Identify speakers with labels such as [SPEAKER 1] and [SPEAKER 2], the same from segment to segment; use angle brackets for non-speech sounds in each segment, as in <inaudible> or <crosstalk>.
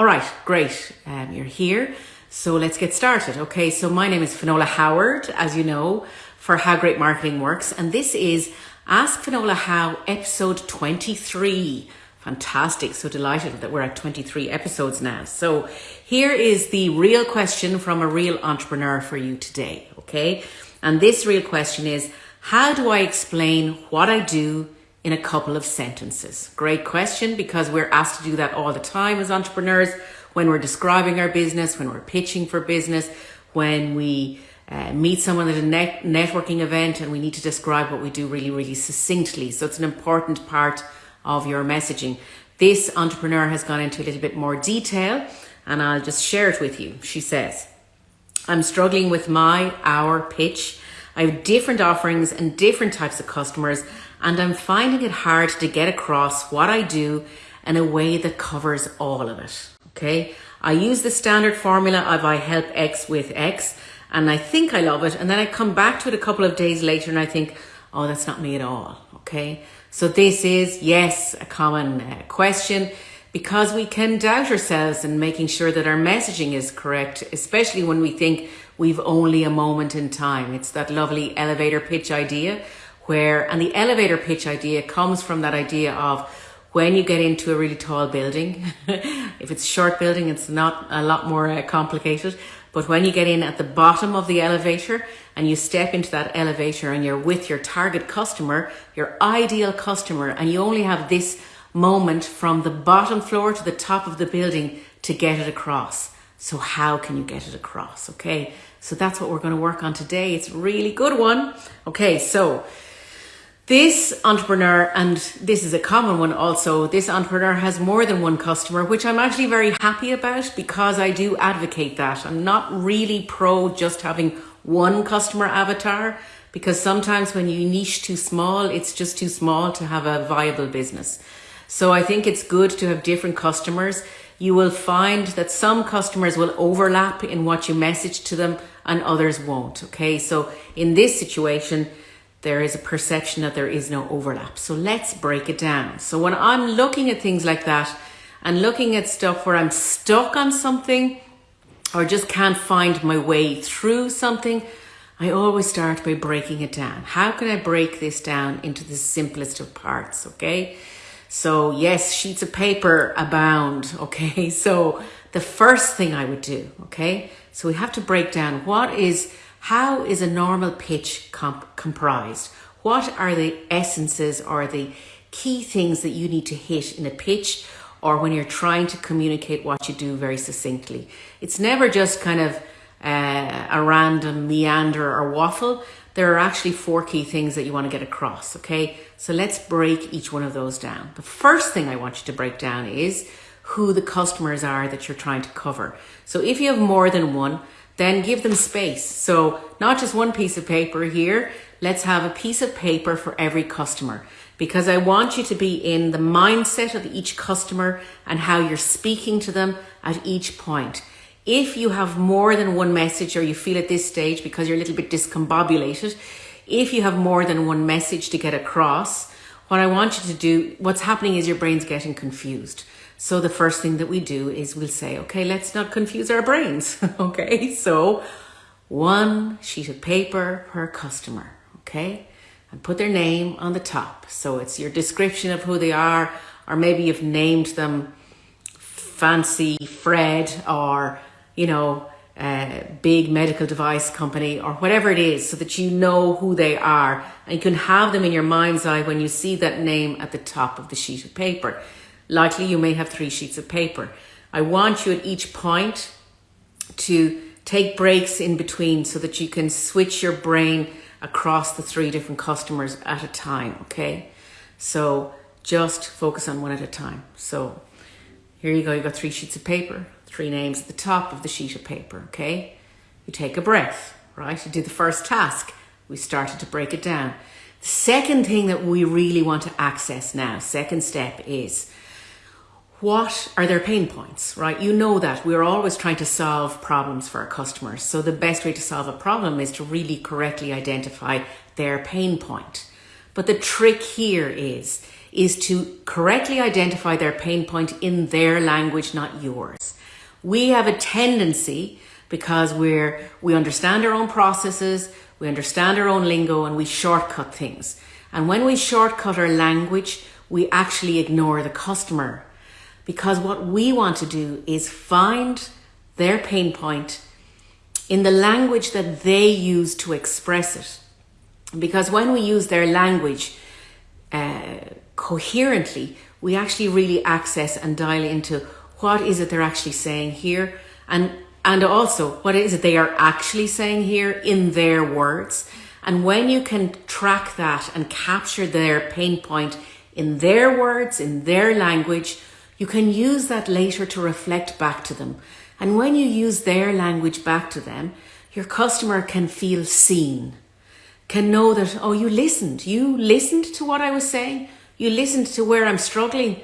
[SPEAKER 1] All right, great. Um, you're here. So let's get started. Okay, so my name is Finola Howard, as you know, for How Great Marketing Works. And this is Ask Finola How, episode 23. Fantastic. So delighted that we're at 23 episodes now. So here is the real question from a real entrepreneur for you today. Okay. And this real question is, how do I explain what I do in a couple of sentences? Great question because we're asked to do that all the time as entrepreneurs when we're describing our business, when we're pitching for business, when we uh, meet someone at a net networking event and we need to describe what we do really, really succinctly. So it's an important part of your messaging. This entrepreneur has gone into a little bit more detail and I'll just share it with you. She says, I'm struggling with my hour pitch. I have different offerings and different types of customers and I'm finding it hard to get across what I do in a way that covers all of it. Okay. I use the standard formula of I help X with X and I think I love it. And then I come back to it a couple of days later and I think, oh, that's not me at all. Okay. So this is, yes, a common uh, question because we can doubt ourselves in making sure that our messaging is correct, especially when we think we've only a moment in time. It's that lovely elevator pitch idea where, and the elevator pitch idea comes from that idea of when you get into a really tall building, <laughs> if it's a short building, it's not a lot more uh, complicated. But when you get in at the bottom of the elevator and you step into that elevator and you're with your target customer, your ideal customer, and you only have this moment from the bottom floor to the top of the building to get it across. So how can you get it across? Okay. So that's what we're going to work on today. It's a really good one. Okay. So this entrepreneur, and this is a common one also, this entrepreneur has more than one customer, which I'm actually very happy about because I do advocate that. I'm not really pro just having one customer avatar because sometimes when you niche too small, it's just too small to have a viable business. So I think it's good to have different customers. You will find that some customers will overlap in what you message to them and others won't. Okay. So in this situation, there is a perception that there is no overlap. So let's break it down. So when I'm looking at things like that and looking at stuff where I'm stuck on something or just can't find my way through something, I always start by breaking it down. How can I break this down into the simplest of parts? Okay. So yes, sheets of paper abound. <laughs> Okay. So the first thing I would do. Okay. So we have to break down what is how is a normal pitch comp comprised? What are the essences or the key things that you need to hit in a pitch or when you're trying to communicate what you do very succinctly? It's never just kind of uh, a random meander or waffle. There are actually four key things that you want to get across, okay? So let's break each one of those down. The first thing I want you to break down is who the customers are that you're trying to cover. So if you have more than one, then give them space. So not just one piece of paper here, let's have a piece of paper for every customer because I want you to be in the mindset of each customer and how you're speaking to them at each point. If you have more than one message or you feel at this stage because you're a little bit discombobulated, if you have more than one message to get across, what I want you to do, what's happening is your brain's getting confused. So the first thing that we do is we'll say, okay, let's not confuse our brains. <laughs> okay, so one sheet of paper per customer. Okay, and put their name on the top. So it's your description of who they are, or maybe you've named them Fancy Fred or, you know, a big medical device company or whatever it is so that you know who they are and you can have them in your mind's eye when you see that name at the top of the sheet of paper. Likely you may have three sheets of paper. I want you at each point to take breaks in between so that you can switch your brain across the three different customers at a time, okay? So just focus on one at a time. So here you go, you've got three sheets of paper, three names at the top of the sheet of paper, okay? You take a breath, right? You do the first task. We started to break it down. The second thing that we really want to access now, second step is what are their pain points, right? You know that we're always trying to solve problems for our customers. So the best way to solve a problem is to really correctly identify their pain point. But the trick here is is to correctly identify their pain point in their language, not yours. We have a tendency because we're we understand our own processes, we understand our own lingo and we shortcut things. And when we shortcut our language, we actually ignore the customer. Because what we want to do is find their pain point in the language that they use to express it. Because when we use their language uh, coherently, we actually really access and dial into what is it they're actually saying here and and also what is it they are actually saying here in their words and when you can track that and capture their pain point in their words in their language you can use that later to reflect back to them and when you use their language back to them your customer can feel seen can know that oh you listened you listened to what i was saying you listened to where i'm struggling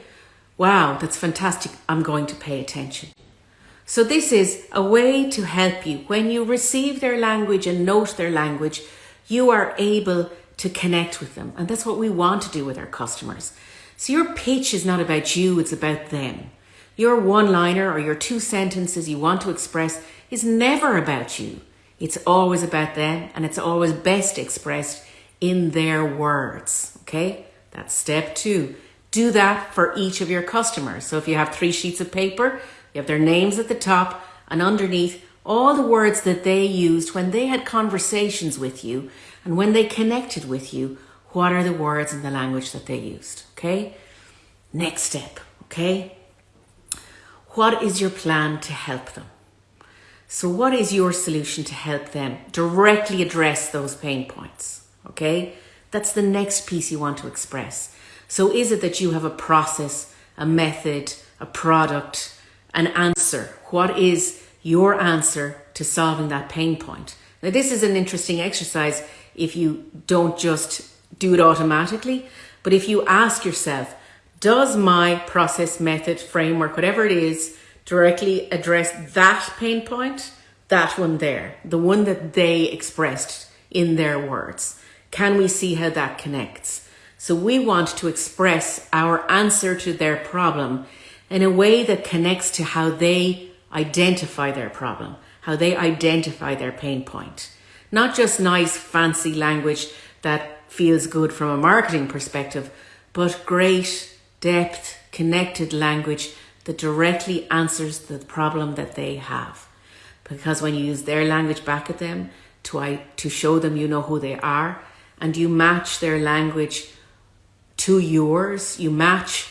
[SPEAKER 1] Wow, that's fantastic. I'm going to pay attention. So this is a way to help you. When you receive their language and note their language, you are able to connect with them. And that's what we want to do with our customers. So your pitch is not about you, it's about them. Your one liner or your two sentences you want to express is never about you. It's always about them and it's always best expressed in their words. Okay? That's step two. Do that for each of your customers. So if you have three sheets of paper, you have their names at the top and underneath all the words that they used when they had conversations with you and when they connected with you, what are the words in the language that they used? Okay. Next step. Okay. What is your plan to help them? So what is your solution to help them directly address those pain points? Okay. That's the next piece you want to express. So is it that you have a process, a method, a product, an answer? What is your answer to solving that pain point? Now, this is an interesting exercise if you don't just do it automatically, but if you ask yourself, does my process, method, framework, whatever it is, directly address that pain point? That one there, the one that they expressed in their words. Can we see how that connects? So we want to express our answer to their problem in a way that connects to how they identify their problem, how they identify their pain point. Not just nice, fancy language that feels good from a marketing perspective, but great, depth, connected language that directly answers the problem that they have. Because when you use their language back at them to, to show them you know who they are, and you match their language to yours, you match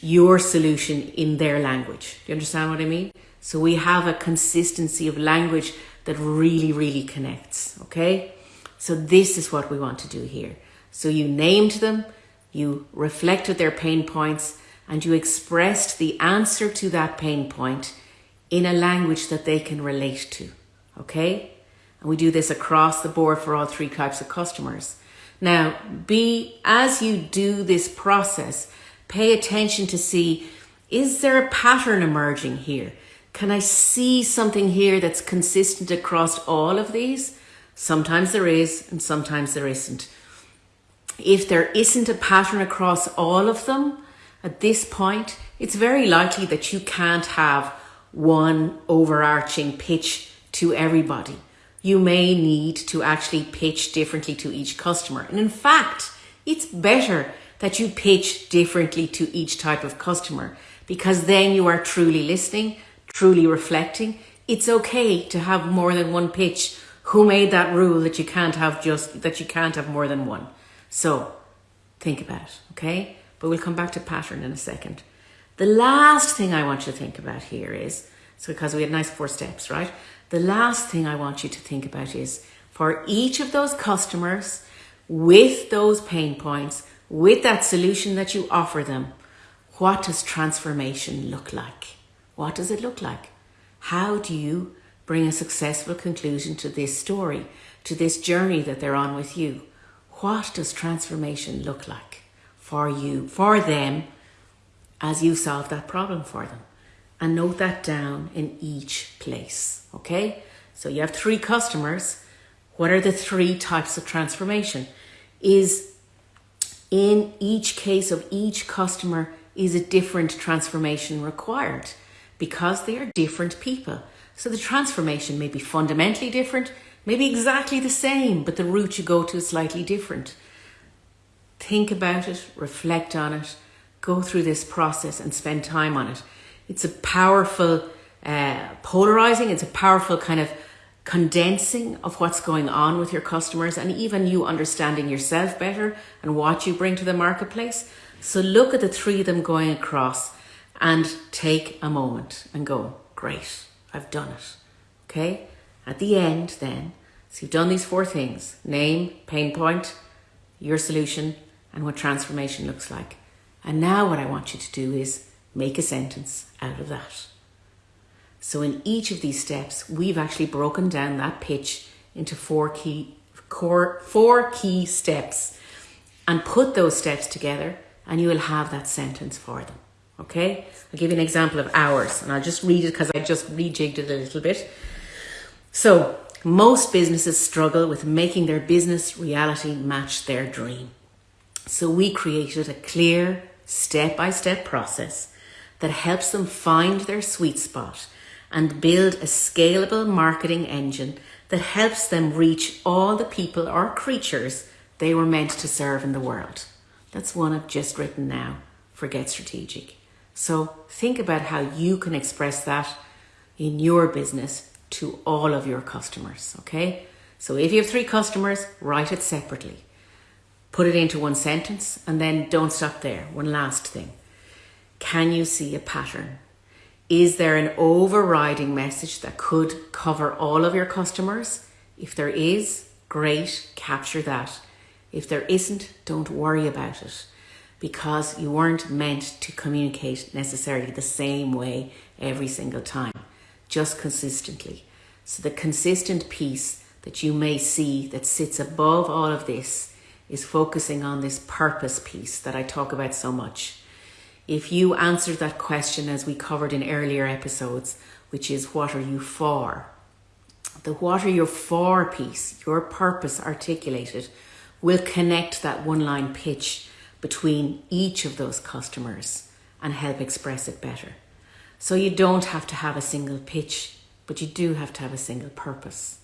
[SPEAKER 1] your solution in their language. Do you understand what I mean? So we have a consistency of language that really, really connects. Okay. So this is what we want to do here. So you named them, you reflected their pain points, and you expressed the answer to that pain point in a language that they can relate to. Okay. And we do this across the board for all three types of customers. Now, be as you do this process, pay attention to see is there a pattern emerging here? Can I see something here that's consistent across all of these? Sometimes there is, and sometimes there isn't. If there isn't a pattern across all of them at this point, it's very likely that you can't have one overarching pitch to everybody you may need to actually pitch differently to each customer. And in fact, it's better that you pitch differently to each type of customer because then you are truly listening, truly reflecting. It's okay to have more than one pitch. Who made that rule that you can't have just that you can't have more than one? So think about it, okay? But we'll come back to pattern in a second. The last thing I want you to think about here is so because we had nice four steps, right? the last thing I want you to think about is for each of those customers with those pain points, with that solution that you offer them, what does transformation look like? What does it look like? How do you bring a successful conclusion to this story, to this journey that they're on with you? What does transformation look like for you, for them, as you solve that problem for them? and note that down in each place. Okay, so you have three customers. What are the three types of transformation? Is In each case of each customer is a different transformation required because they are different people. So the transformation may be fundamentally different, maybe exactly the same, but the route you go to is slightly different. Think about it, reflect on it, go through this process and spend time on it. It's a powerful, uh, polarizing, it's a powerful kind of condensing of what's going on with your customers and even you understanding yourself better and what you bring to the marketplace. So look at the three of them going across and take a moment and go, great, I've done it. Okay? At the end, then, so you've done these four things name, pain point, your solution, and what transformation looks like. And now, what I want you to do is make a sentence out of that. So, in each of these steps, we've actually broken down that pitch into four key, core, four key steps and put those steps together, and you will have that sentence for them. Okay, I'll give you an example of ours and I'll just read it because I just rejigged it a little bit. So, most businesses struggle with making their business reality match their dream. So, we created a clear step by step process that helps them find their sweet spot and build a scalable marketing engine that helps them reach all the people or creatures they were meant to serve in the world. That's one I've just written now for Get Strategic. So think about how you can express that in your business to all of your customers, okay? So if you have three customers, write it separately. Put it into one sentence and then don't stop there. One last thing. Can you see a pattern? Is there an overriding message that could cover all of your customers? If there is, great, capture that. If there isn't, don't worry about it because you weren't meant to communicate necessarily the same way every single time, just consistently. So, the consistent piece that you may see that sits above all of this is focusing on this purpose piece that I talk about so much. If you answered that question as we covered in earlier episodes, which is what are you for? The what are you for piece, your purpose articulated, will connect that one line pitch between each of those customers and help express it better. So you don't have to have a single pitch, but you do have to have a single purpose.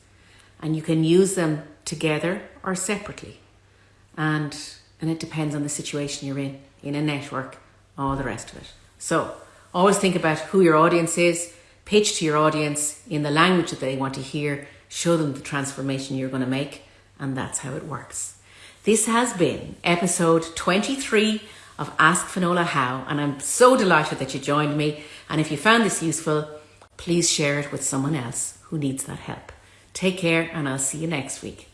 [SPEAKER 1] And you can use them together or separately. And and it depends on the situation you're in, in a network, all the rest of it. So always think about who your audience is, pitch to your audience in the language that they want to hear, show them the transformation you're going to make, and that's how it works. This has been episode 23 of Ask Finola How, and I'm so delighted that you joined me. And if you found this useful, please share it with someone else who needs that help. Take care, and I'll see you next week.